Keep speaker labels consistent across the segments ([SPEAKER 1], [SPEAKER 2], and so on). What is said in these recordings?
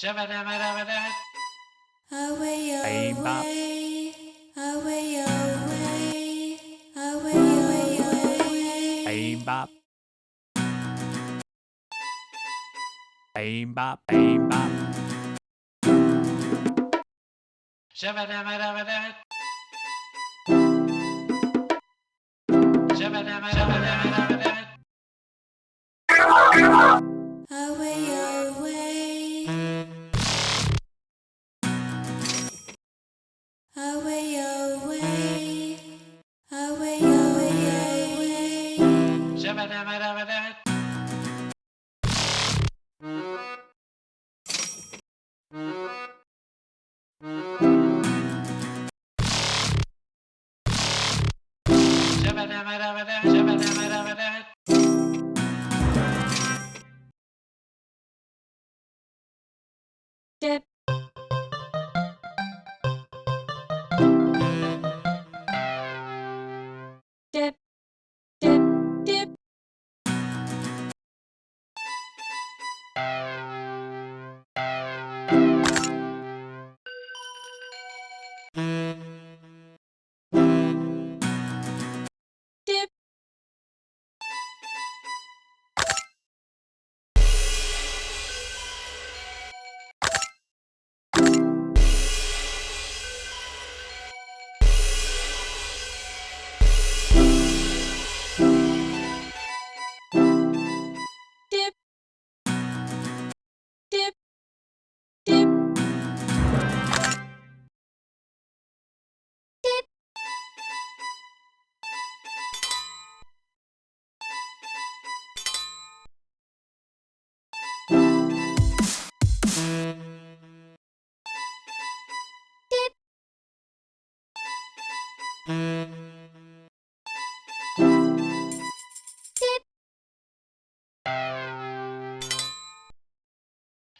[SPEAKER 1] Shabba-dabba-dabba-dabba.
[SPEAKER 2] Away,
[SPEAKER 3] Bang, bop.
[SPEAKER 2] away, away, away, away, away.
[SPEAKER 3] Bang bop. Bang bop, bang bop.
[SPEAKER 1] Shabba-dabba-dabba-dabba. Shabba-dabba-dabba-dabba-dabba. Shabba-dabba-dabba-dabba.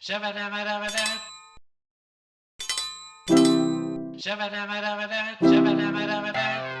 [SPEAKER 1] Shabba-dabba-dabba-dabba. Shabba-dabba-dabba-dabba. Shabba-dabba-dabba-dabba.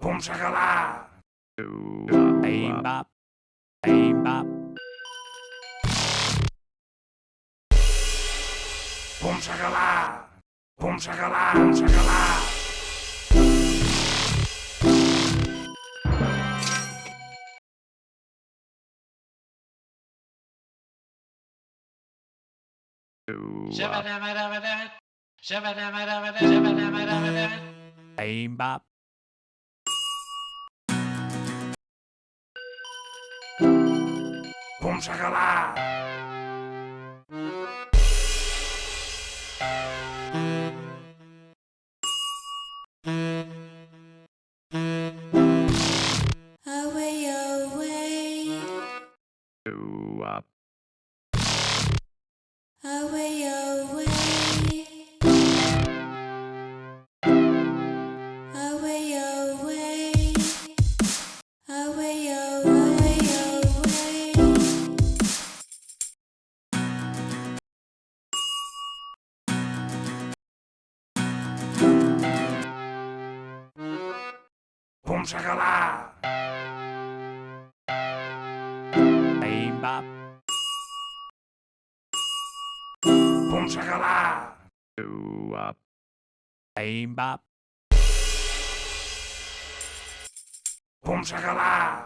[SPEAKER 3] Boom shakala. Boom shakala. Ooh up. Boom shakala. Ooh up. Boom shakala. Ooh up. Bang bop. Bang bop. Boom shakala. Boom shakala. Boom shakala.
[SPEAKER 1] Shabba-dabba-dabba-dabba. Shabba-dabba-dabba-dabba. Shabba-dabba-dabba-dabba.
[SPEAKER 3] Bang bop. Boom shakala. Boom shakala. Bang bop. Boom shakala. Ooh up. Bang bop. Boom shakala.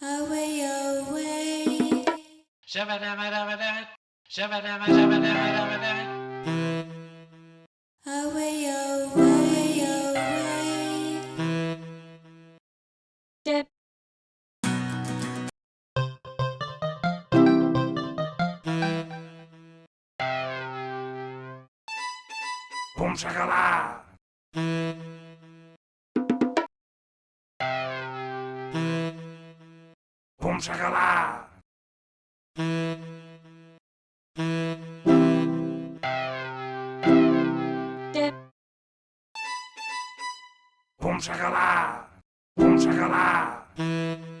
[SPEAKER 3] Away, away.
[SPEAKER 1] Shabba-dabba-dabba-dabba. Shabba-dabba-dabba-dabba-dabba.
[SPEAKER 4] Boom shakala. Boom shakala.
[SPEAKER 3] Dip.
[SPEAKER 4] Boom shakala. Boom shakala.